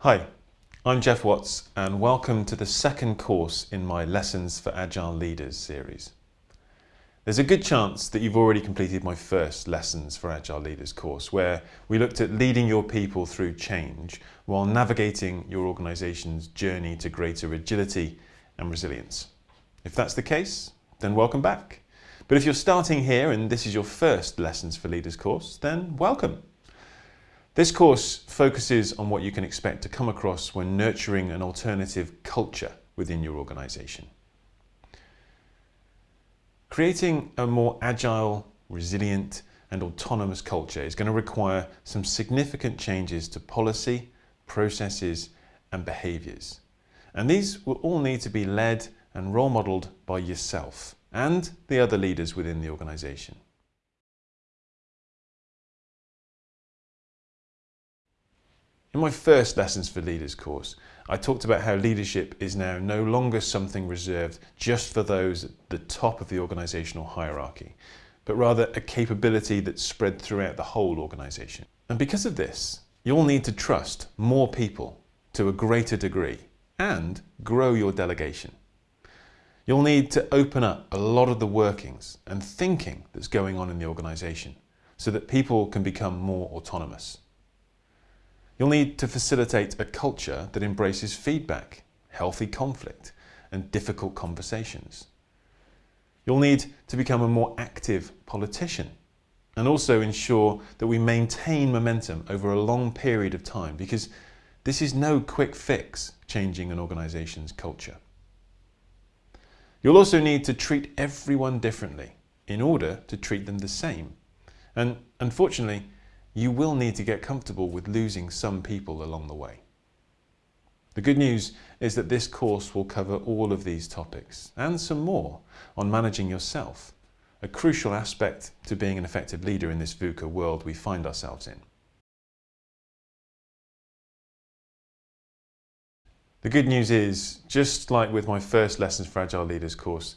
Hi, I'm Jeff Watts and welcome to the second course in my Lessons for Agile Leaders series. There's a good chance that you've already completed my first Lessons for Agile Leaders course where we looked at leading your people through change while navigating your organisation's journey to greater agility and resilience. If that's the case, then welcome back. But if you're starting here and this is your first Lessons for Leaders course, then welcome. This course focuses on what you can expect to come across when nurturing an alternative culture within your organisation. Creating a more agile, resilient and autonomous culture is going to require some significant changes to policy, processes and behaviours. And these will all need to be led and role modelled by yourself and the other leaders within the organisation. In my first Lessons for Leaders course, I talked about how leadership is now no longer something reserved just for those at the top of the organisational hierarchy, but rather a capability that's spread throughout the whole organisation. And because of this, you'll need to trust more people to a greater degree and grow your delegation. You'll need to open up a lot of the workings and thinking that's going on in the organisation so that people can become more autonomous. You'll need to facilitate a culture that embraces feedback, healthy conflict and difficult conversations. You'll need to become a more active politician and also ensure that we maintain momentum over a long period of time because this is no quick fix changing an organisation's culture. You'll also need to treat everyone differently in order to treat them the same. And unfortunately, you will need to get comfortable with losing some people along the way. The good news is that this course will cover all of these topics and some more on managing yourself, a crucial aspect to being an effective leader in this VUCA world we find ourselves in. The good news is, just like with my first Lessons for Agile Leaders course,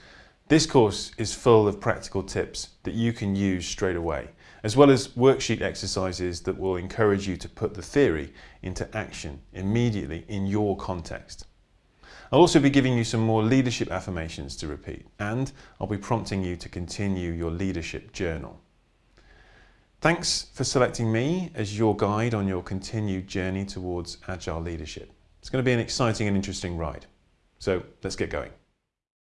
this course is full of practical tips that you can use straight away, as well as worksheet exercises that will encourage you to put the theory into action immediately in your context. I'll also be giving you some more leadership affirmations to repeat, and I'll be prompting you to continue your leadership journal. Thanks for selecting me as your guide on your continued journey towards agile leadership. It's going to be an exciting and interesting ride. So let's get going.